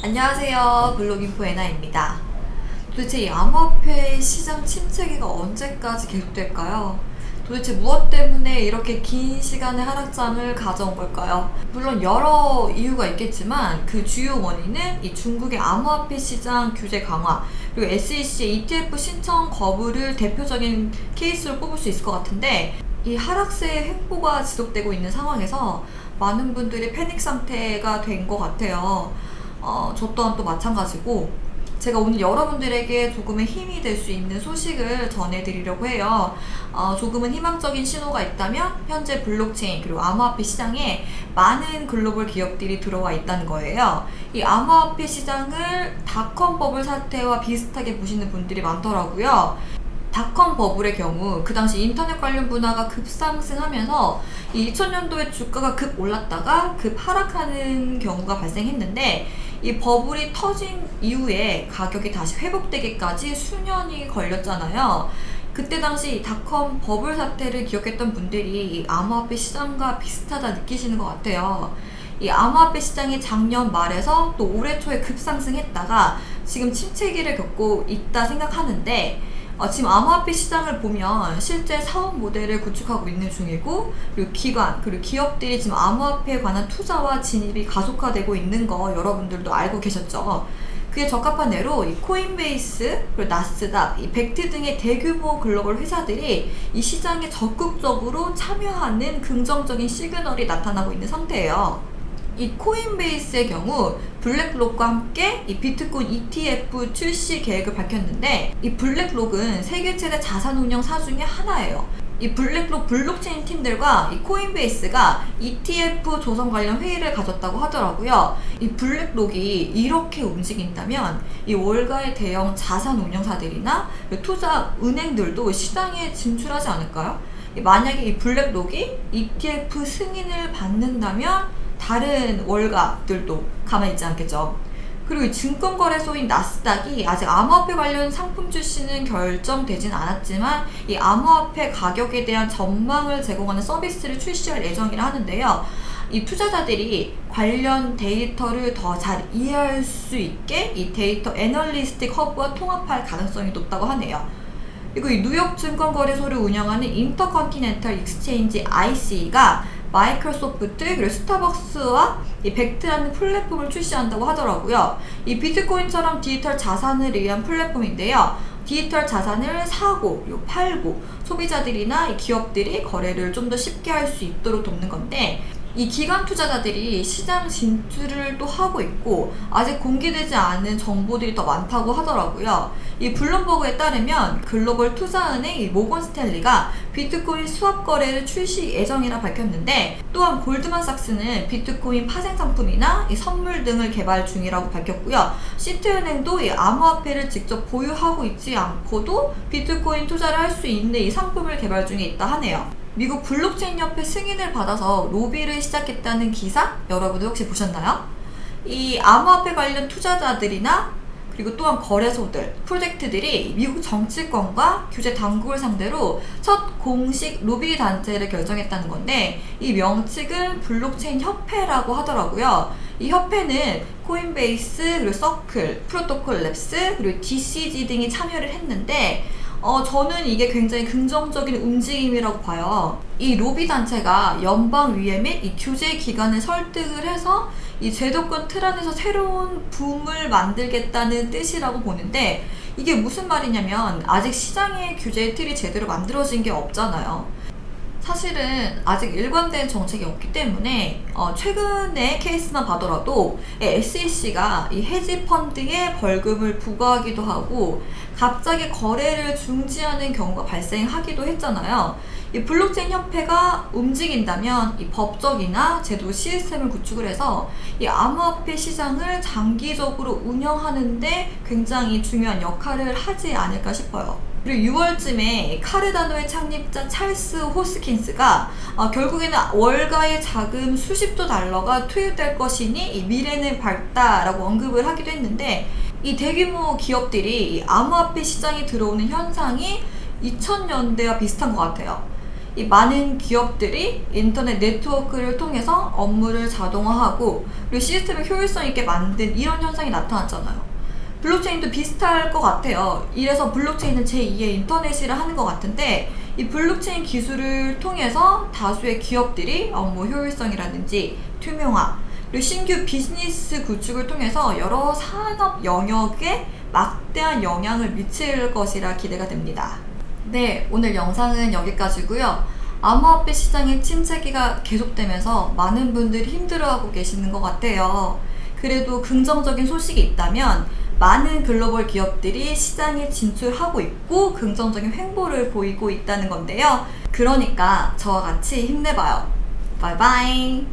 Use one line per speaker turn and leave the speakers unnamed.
안녕하세요 블로깅포 에나입니다 도대체 이 암호화폐 시장 침체기가 언제까지 계속될까요? 도대체 무엇 때문에 이렇게 긴 시간의 하락장을 가져온 걸까요? 물론 여러 이유가 있겠지만 그 주요 원인은 이 중국의 암호화폐 시장 규제 강화 그리고 SEC의 ETF 신청 거부를 대표적인 케이스로 뽑을 수 있을 것 같은데 이 하락세의 횡보가 지속되고 있는 상황에서 많은 분들이 패닉 상태가 된 것 같아요. 어, 저 또한 또 마찬가지고 제가 오늘 여러분들에게 조금의 힘이 될 수 있는 소식을 전해드리려고 해요. 어, 조금은 희망적인 신호가 있다면 현재 블록체인 그리고 암호화폐 시장에 많은 글로벌 기업들이 들어와 있다는 거예요. 이 암호화폐 시장을 닷컴 버블 사태와 비슷하게 보시는 분들이 많더라고요. 닷컴 버블의 경우 그 당시 인터넷 관련 분야가 급상승하면서 2000년도에 주가가 급 올랐다가 급 하락하는 경우가 발생했는데 이 버블이 터진 이후에 가격이 다시 회복되기까지 수년이 걸렸잖아요. 그때 당시 닷컴 버블 사태를 기억했던 분들이 이 암호화폐 시장과 비슷하다 느끼시는 것 같아요. 이 암호화폐 시장이 작년 말에서 또 올해 초에 급상승했다가 지금 침체기를 겪고 있다 생각하는데 어, 지금 암호화폐 시장을 보면 실제 사업 모델을 구축하고 있는 중이고 그리고 기관 그리고 기업들이 지금 암호화폐에 관한 투자와 진입이 가속화되고 있는 거 여러분들도 알고 계셨죠? 그에 적합한 예로 이 코인베이스 그리고 나스닥, 이 벡트 등의 대규모 글로벌 회사들이 이 시장에 적극적으로 참여하는 긍정적인 시그널이 나타나고 있는 상태예요. 이 코인베이스의 경우 블랙록과 함께 이 비트코인 ETF 출시 계획을 밝혔는데 이 블랙록은 세계 최대 자산 운영사 중에 하나예요. 이 블랙록 블록체인 팀들과 이 코인베이스가 ETF 조성 관련 회의를 가졌다고 하더라고요. 이 블랙록이 이렇게 움직인다면 이 월가의 대형 자산 운영사들이나 투자 은행들도 시장에 진출하지 않을까요? 만약에 이 블랙록이 ETF 승인을 받는다면 다른 월가들도 가만히 있지 않겠죠. 그리고 증권거래소인 나스닥이 아직 암호화폐 관련 상품 출시는 결정되진 않았지만 이 암호화폐 가격에 대한 전망을 제공하는 서비스를 출시할 예정이라 하는데요. 이 투자자들이 관련 데이터를 더 잘 이해할 수 있게 이 데이터 analytics hub와 통합할 가능성이 높다고 하네요. 그리고 이 뉴욕 증권거래소를 운영하는 인터컨티넨탈 익스체인지 ICE가 마이크로소프트 그리고 스타벅스와 이 벡트라는 플랫폼을 출시한다고 하더라고요. 이 비트코인처럼 디지털 자산을 위한 플랫폼인데요. 디지털 자산을 사고 팔고 소비자들이나 기업들이 거래를 좀 더 쉽게 할 수 있도록 돕는 건데 이 기관 투자자들이 시장 진출을 또 하고 있고 아직 공개되지 않은 정보들이 더 많다고 하더라고요. 이 블룸버그에 따르면 글로벌 투자은행 모건 스탠리가 비트코인 스왑 거래를 출시 예정이라 밝혔는데 또한 골드만삭스는 비트코인 파생 상품이나 선물 등을 개발 중이라고 밝혔고요. 시티은행도 이 암호화폐를 직접 보유하고 있지 않고도 비트코인 투자를 할 수 있는 이 상품을 개발 중에 있다 하네요. 미국 블록체인 협회 승인을 받아서 로비를 시작했다는 기사 여러분들 혹시 보셨나요? 이 암호화폐 관련 투자자들이나 그리고 또한 거래소들, 프로젝트들이 미국 정치권과 규제 당국을 상대로 첫 공식 로비 단체를 결성했다는 건데 이 명칭은 블록체인 협회라고 하더라고요. 이 협회는 코인베이스, 그리고 서클, 프로토콜 랩스, 그리고 DCG 등이 참여를 했는데 어, 저는 이게 굉장히 긍정적인 움직임이라고 봐요. 이 로비 단체가 연방의회 및 이 규제 기관을 설득을 해서 이 제도권 틀 안에서 새로운 붐을 만들겠다는 뜻이라고 보는데 이게 무슨 말이냐면 아직 시장의 규제 틀이 제대로 만들어진 게 없잖아요. 사실은 아직 일관된 정책이 없기 때문에 어, 최근의 케이스만 봐더라도 SEC가 이 해지 펀드에 벌금을 부과하기도 하고 갑자기 거래를 중지하는 경우가 발생하기도 했잖아요. 이 블록체인 협회가 움직인다면 이 법적이나 제도 시스템을 구축을 해서 이 암호화폐 시장을 장기적으로 운영하는데 굉장히 중요한 역할을 하지 않을까 싶어요. 그리고 6월쯤에 카르다노의 창립자 찰스 호스킨스가 어, 결국에는 월가의 자금 수십조 달러가 투입될 것이니 미래는 밝다라고 언급을 하기도 했는데 이 대규모 기업들이 암호화폐 시장에 들어오는 현상이 2000년대와 비슷한 것 같아요. 이 많은 기업들이 인터넷 네트워크를 통해서 업무를 자동화하고 그리고 시스템을 효율성 있게 만든 이런 현상이 나타났잖아요. 블록체인도 비슷할 것 같아요. 이래서 블록체인은 제2의 인터넷이라 하는 것 같은데 이 블록체인 기술을 통해서 다수의 기업들이 업무 효율성이라든지 투명화 그리고 신규 비즈니스 구축을 통해서 여러 산업 영역에 막대한 영향을 미칠 것이라 기대가 됩니다. 네, 오늘 영상은 여기까지고요. 암호화폐 시장의 침체기가 계속되면서 많은 분들이 힘들어하고 계시는 것 같아요. 그래도 긍정적인 소식이 있다면 많은 글로벌 기업들이 시장에 진출하고 있고 긍정적인 횡보를 보이고 있다는 건데요. 그러니까 저와 같이 힘내봐요. 바이바이.